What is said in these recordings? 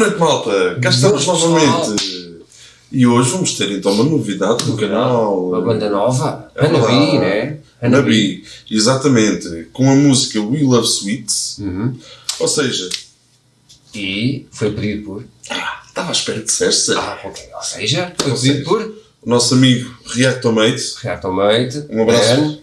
noite, malta! Cá estamos novamente. E hoje vamos ter então uma novidade no canal. Uma banda nova, É verdade. né? Hanabi, exatamente, com a música We Love Sweets. Uhum. Ou seja, E foi pedido por. estava à espera que disseste Ah, ok. Ou seja, foi Ou pedido seja, por o nosso amigo Reactomate. Reactomate, Um abraço. Ben,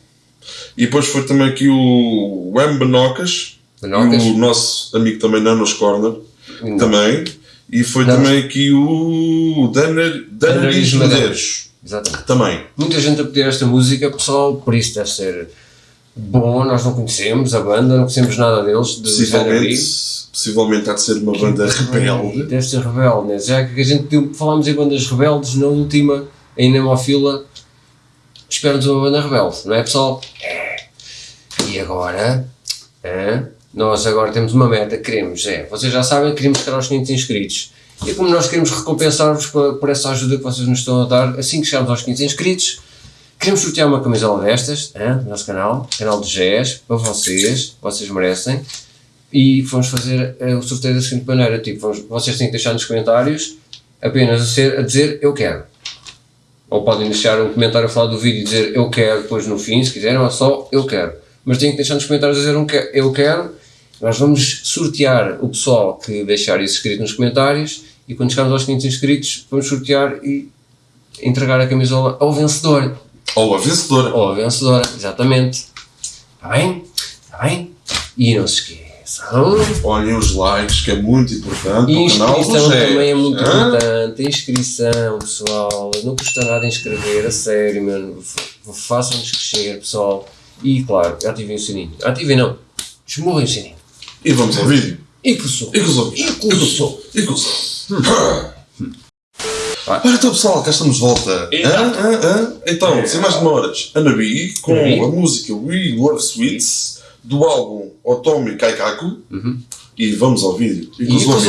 E depois foi também aqui o Wem Benocas. Benocas. E o nosso amigo também Nanos Corner. Não. Também. E foi Nanos. também aqui o Daner Daneris Medeiros. Exatamente. Também. Muita gente a pedir esta música, pessoal, por isso deve ser bom. Nós não conhecemos a banda, não conhecemos nada deles. De Possivelmente, possivelmente há de ser uma banda rebelde. Deve ser rebelde, né? Já que a gente falámos em bandas rebeldes, na última, em Nemofila, espera-nos uma banda rebelde, não é pessoal? É. E agora, nós agora temos uma meta, queremos, é, vocês já sabem, queremos chegar aos 500 inscritos. E como nós queremos recompensar-vos por, por essa ajuda que vocês nos estão a dar, assim que chegarmos aos 500 inscritos, queremos sortear uma camisola destas, é, no nosso canal, canal do GES, para vocês, vocês merecem e vamos fazer eh, o sorteio da seguinte maneira, tipo, vamos- vocês têm que deixar nos comentários apenas a, ser, a dizer eu quero. Ou podem deixar um comentário a falar do vídeo e dizer eu quero depois no fim, se quiserem, ou só eu quero. Mas têm que deixar nos comentários a dizer um que- eu quero. Nós vamos sortear o pessoal que deixar isso escrito nos comentários e quando chegarmos aos 500 inscritos vamos sortear e entregar a camisola ao vencedor. Ou a vencedora. Ou a vencedora, exatamente. Está bem? Está bem? E não se esqueçam. Olhem os likes, que é muito importante. E para o canal inscrição GES. também é muito Hã? importante. Inscrição, pessoal. Não custa nada inscrever, a sério, mano. Façam-nos crescer, pessoal. E claro, ativem o sininho. Ativem não. Esmurrem o sininho. E vamos ao vídeo. E que sou? E com ouvintes. E com o som. E com Vai. Ora então pessoal, cá estamos de volta. Então, sem mais demoras, Anabi com Anabi. a música We Love Sweets do álbum Otomi Kaikaku. Uhum. E vamos ao vídeo. E E com os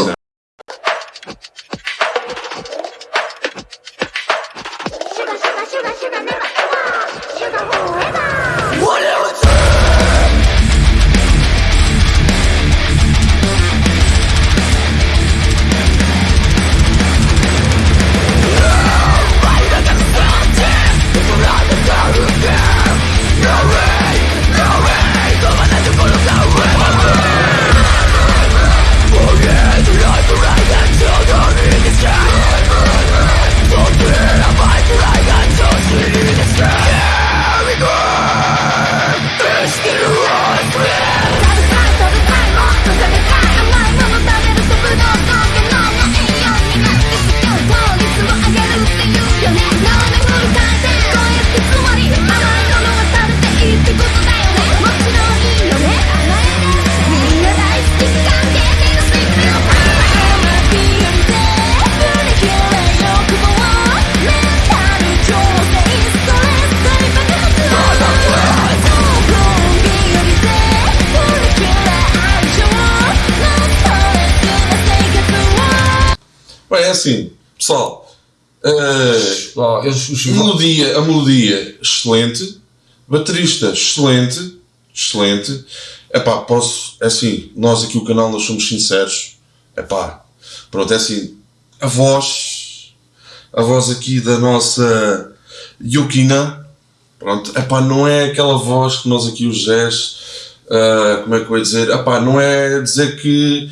é assim, pessoal. eh, eu, os, melodia, a melodia excelente, baterista excelente, excelente. Epá, posso, é assim, nós aqui o canal nós somos sinceros. Epá, pronto, é assim, a voz, a voz aqui da nossa Yukina, pronto, epá, não é aquela voz que nós aqui os Jés, ah, como é que eu ia dizer, epá, não é dizer que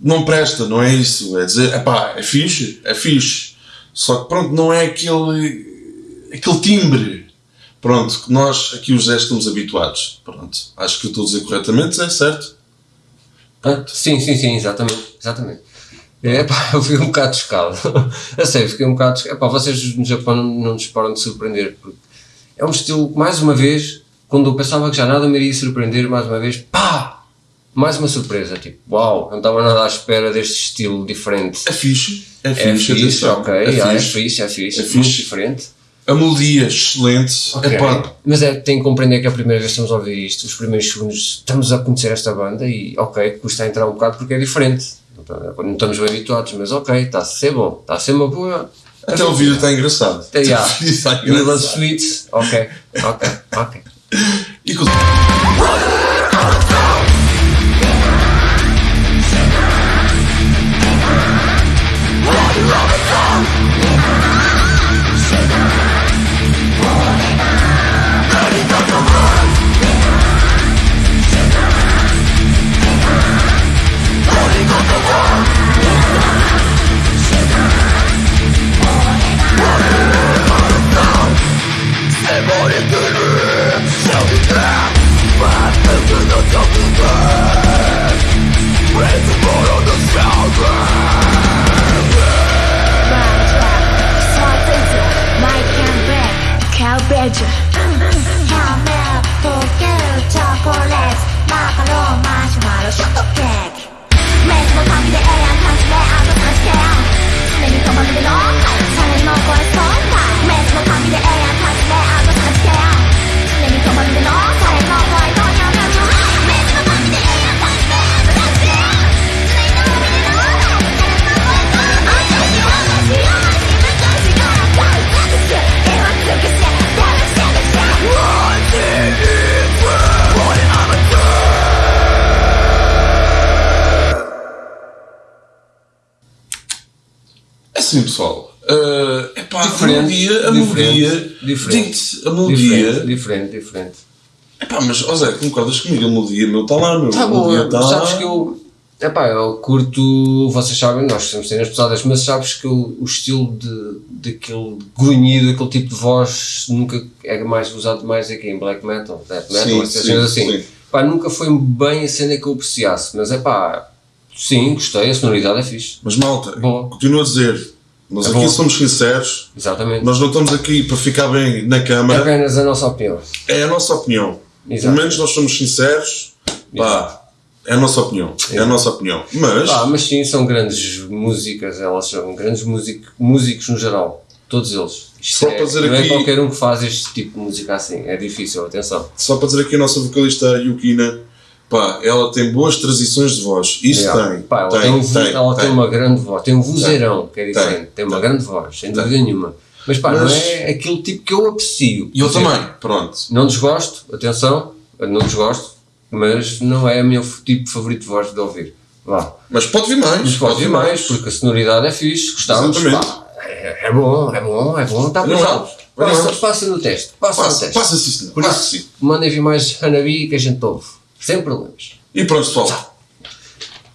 não presta, não é isso, é dizer, epá, é fixe, é fixe, só que pronto, não é aquele, aquele timbre, pronto, que nós aqui os Jés estamos habituados, pronto, acho que eu estou a dizer corretamente, é certo? Ah, sim, sim, sim, exatamente. exatamente. É, pá, eu fiquei um bocado chocado. a sério, fiquei um bocado chocado. Epá, vocês no Japão não nos param de surpreender. Porque é um estilo que, mais uma vez, quando eu pensava que já nada me iria surpreender, mais uma vez, pá! Mais uma surpresa. Tipo, uau, não estava nada à espera deste estilo diferente. É fixe, é É fixe, fixe, atenção, ok, é é fixe. fixe, é fixe, É muito fixe. diferente. A melodia excelente, Ok. epá, Mas é, tem que compreender que é a primeira vez que estamos a ouvir isto, os primeiros segundos estamos a conhecer esta banda e ok, custa a entrar um bocado porque é diferente. Não, não estamos bem habituados, mas ok, está a ser bom, está a ser uma boa. até o vídeo está engraçado. Está We love engraçado. sweets, ok, ok, ok. E testimony assim, pessoal. Uh, epá, a Diferente, melodia, a melodia, diferente. a melodia, Diferente, diferente, diferente. epá, mas, ó Zé, concordas comigo, a melodia, meu, está lá, meu, Tá a bom, está sabes que eu. Epá, eu curto, vocês sabem, nós temos cenas pesadas, mas sabes que eu- o estilo de, daquele grunhido, aquele tipo de voz, nunca é mais usado mais aqui em black metal, death metal, Sim, essas sim, cenas assim. sim. Pá, nunca foi bem a cena que eu apreciasse, mas é pá, sim, gostei, a sonoridade é fixe. Mas malta, Boa. continuo a dizer, nós É aqui bom. somos sinceros, Exatamente. nós não estamos aqui para ficar bem na É câmara, apenas a nossa opinião. é a nossa opinião. Exato. Pelo menos nós somos sinceros, pá, é a nossa opinião, é a nossa opinião. Mas, Ah, mas sim, são grandes músicas, elas são grandes músico, músicos no geral, todos eles. Isto Só é- para dizer não aqui- é qualquer um que faz este tipo de música assim, é difícil, atenção. só para dizer aqui a nossa vocalista Yukina, pá, ela tem boas transições de voz, isso Yeah. tem, Pá, ela tem, tem, um vo- tem, ela tem tem. uma grande voz, tem um vozeirão, que é Tem, diferente, tem, uma tem. grande voz, sem dúvida nenhuma. Mas pá, não Mas- é aquele tipo que eu aprecio. E eu Quer dizer, também, pronto. Não desgosto, atenção, não desgosto, mas não é o meu tipo favorito de voz de ouvir. Vá. Mas pode vir mais. Mas pode vir mais, porque a sonoridade é fixe, gostamos. É, é bom, é bom, é bom, está Não passado. é? Passa, Não é? passa no teste, passa, no Passa, teste. passa sim, Passa isso, sim. mandem vir mais Hanabi que a gente ouve, sem problemas. E pronto, pessoal.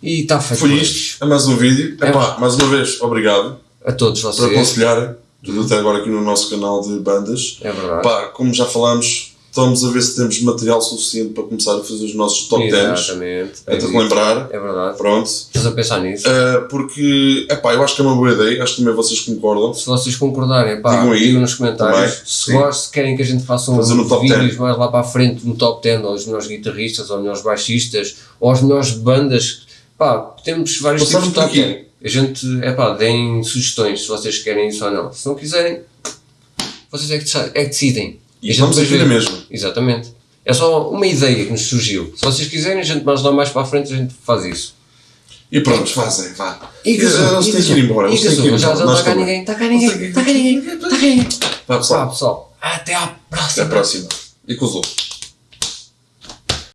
E está feito Foi por isto. É mais um vídeo. É. Epá, mais uma vez, obrigado A todos por vocês. aconselharem tudo até agora aqui no nosso canal de bandas. É verdade. Pá, como já falámos, estamos a ver se temos material suficiente para começar a fazer os nossos top 10. Exatamente. É isso. relembrar. É verdade. Pronto. Estás a pensar nisso? Uh, porque, epá, eu acho que é uma boa ideia. Acho que também vocês concordam. Se vocês concordarem, pá, Digam aí. digam nos comentários. Também, se gostam, se querem que a gente faça um vídeos 10. mais lá para a frente, no top 10, aos melhores guitarristas, aos melhores baixistas, ou às melhores bandas, pá, temos vários Passaram tipos de top aqui. 10. A gente, é pá, deem sugestões se vocês querem isso ou não. Se não quiserem, vocês é que, é que decidem. E vamos vê. mesma. Exatamente. É só uma ideia que nos surgiu. Se vocês quiserem, a gente mais lá mais para a frente, a gente faz isso. E pronto, fazem, vá. E gasou, Eles têm que ir embora. e gasou. Já Nós está cá ninguém, está cá ninguém, está cá ninguém, está cá ninguém. Vá, pessoal. até à Até próxima. a próxima. E com os outros.